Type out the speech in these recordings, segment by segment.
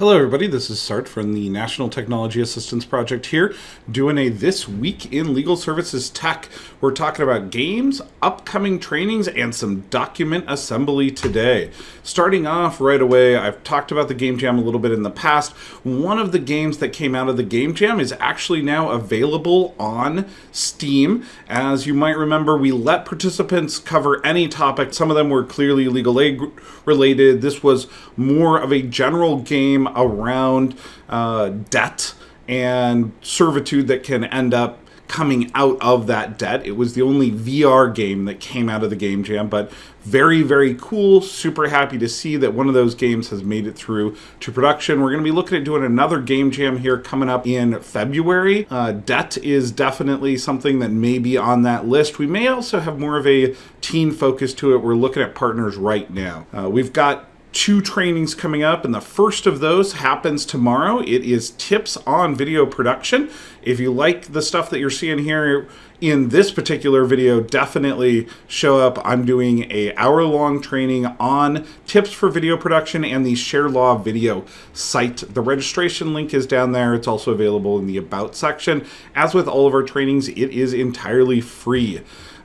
Hello everybody, this is Sart from the National Technology Assistance Project here, doing a This Week in Legal Services Tech. We're talking about games, upcoming trainings, and some document assembly today. Starting off right away, I've talked about the Game Jam a little bit in the past. One of the games that came out of the Game Jam is actually now available on Steam. As you might remember, we let participants cover any topic. Some of them were clearly legal aid related. This was more of a general game around uh, debt and servitude that can end up coming out of that debt. It was the only VR game that came out of the Game Jam, but very, very cool. Super happy to see that one of those games has made it through to production. We're going to be looking at doing another Game Jam here coming up in February. Uh, debt is definitely something that may be on that list. We may also have more of a teen focus to it. We're looking at partners right now. Uh, we've got two trainings coming up, and the first of those happens tomorrow. It is tips on video production. If you like the stuff that you're seeing here in this particular video, definitely show up. I'm doing a hour-long training on tips for video production and the ShareLaw video site. The registration link is down there. It's also available in the About section. As with all of our trainings, it is entirely free.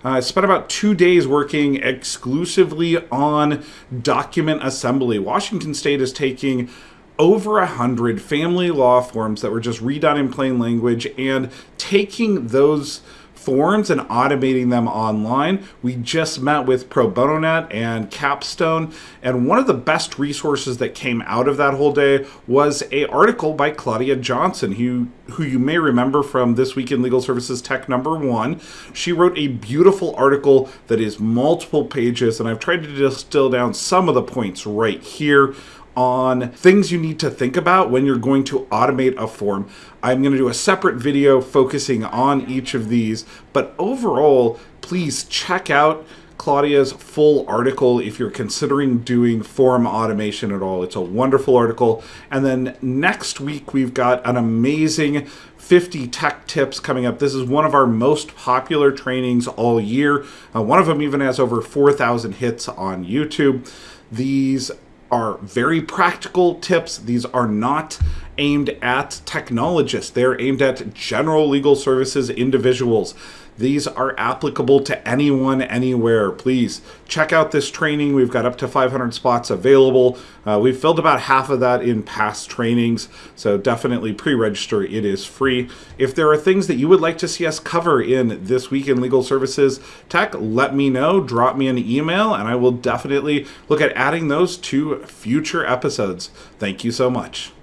I uh, spent about two days working exclusively on document assembly. Washington State is taking over a hundred family law forms that were just redone in plain language and taking those forms and automating them online. We just met with Pro Bono and Capstone, and one of the best resources that came out of that whole day was a article by Claudia Johnson, who who you may remember from this week in Legal Services Tech number one. She wrote a beautiful article that is multiple pages, and I've tried to distill down some of the points right here on things you need to think about when you're going to automate a form. I'm going to do a separate video focusing on each of these, but overall, please check out Claudia's full article if you're considering doing form automation at all. It's a wonderful article. And then next week, we've got an amazing 50 tech tips coming up. This is one of our most popular trainings all year. Uh, one of them even has over 4,000 hits on YouTube. These are very practical tips. These are not aimed at technologists. They're aimed at general legal services individuals. These are applicable to anyone, anywhere. Please check out this training. We've got up to 500 spots available. Uh, we've filled about half of that in past trainings, so definitely pre-register. It is free. If there are things that you would like to see us cover in this week in legal services tech, let me know. Drop me an email, and I will definitely look at adding those to future episodes. Thank you so much.